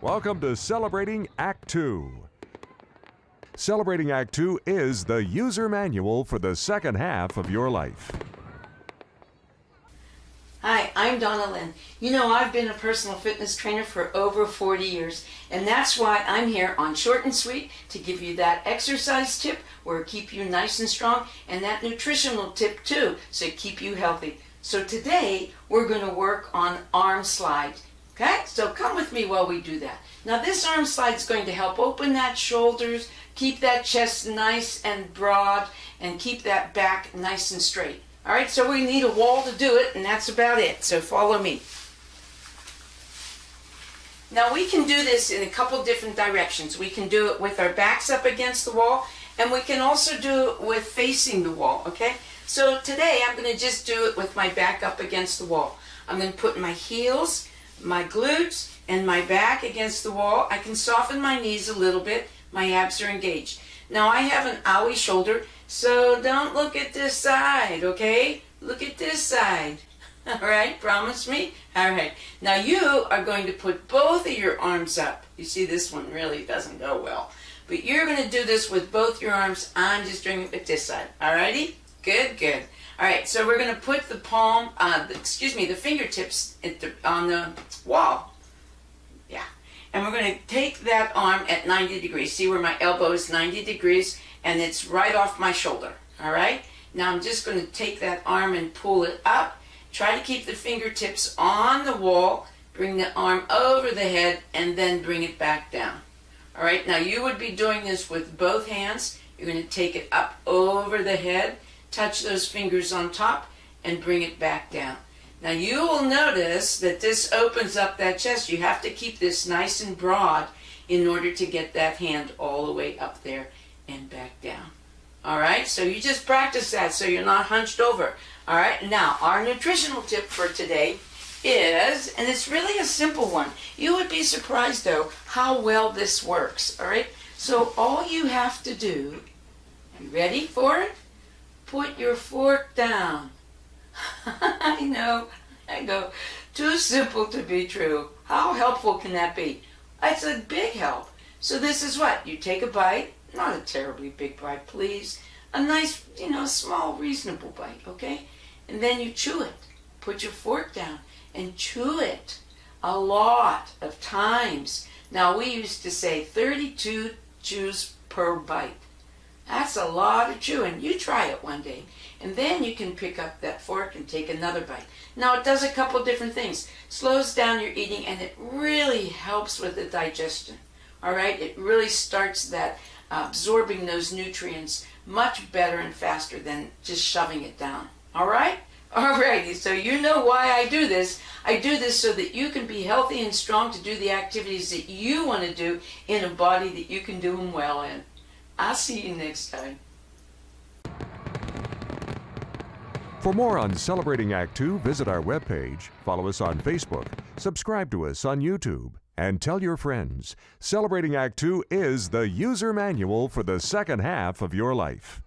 Welcome to Celebrating Act 2. Celebrating Act 2 is the user manual for the second half of your life. Hi, I'm Donna Lynn. You know, I've been a personal fitness trainer for over 40 years, and that's why I'm here on Short and Sweet to give you that exercise tip where keep you nice and strong, and that nutritional tip too, so keep you healthy. So today, we're going to work on arm slide. Okay, so come with me while we do that. Now this arm slide is going to help open that shoulders, keep that chest nice and broad, and keep that back nice and straight. All right, so we need a wall to do it, and that's about it. So follow me. Now we can do this in a couple different directions. We can do it with our backs up against the wall, and we can also do it with facing the wall, okay? So today I'm going to just do it with my back up against the wall. I'm going to put my heels, my glutes, and my back against the wall. I can soften my knees a little bit. My abs are engaged. Now I have an owie shoulder, so don't look at this side, okay? Look at this side. All right, promise me? All right. Now you are going to put both of your arms up. You see this one really doesn't go well. But you're going to do this with both your arms. I'm just doing it with this side. All righty? Good, good. All right, so we're going to put the palm, uh, excuse me, the fingertips the, on the wall. Yeah. And we're going to take that arm at 90 degrees. See where my elbow is 90 degrees and it's right off my shoulder. All right? Now I'm just going to take that arm and pull it up Try to keep the fingertips on the wall, bring the arm over the head, and then bring it back down. All right, now you would be doing this with both hands. You're going to take it up over the head, touch those fingers on top, and bring it back down. Now you will notice that this opens up that chest. You have to keep this nice and broad in order to get that hand all the way up there and back down. All right, so you just practice that so you're not hunched over. All right, now our nutritional tip for today is, and it's really a simple one. You would be surprised though how well this works. All right, so all you have to do, ready for it? Put your fork down. I know, I go, too simple to be true. How helpful can that be? It's a big help. So this is what, you take a bite, not a terribly big bite, please. A nice, you know, small, reasonable bite, okay? And then you chew it. Put your fork down and chew it a lot of times. Now, we used to say 32 chews per bite. That's a lot of chewing. You try it one day. And then you can pick up that fork and take another bite. Now, it does a couple different things. Slows down your eating and it really helps with the digestion. All right? It really starts that uh, absorbing those nutrients much better and faster than just shoving it down. All right? Alrighty, so you know why I do this. I do this so that you can be healthy and strong to do the activities that you want to do in a body that you can do them well in. I'll see you next time. For more on Celebrating Act 2, visit our webpage, follow us on Facebook, subscribe to us on YouTube, and tell your friends. Celebrating Act 2 is the user manual for the second half of your life.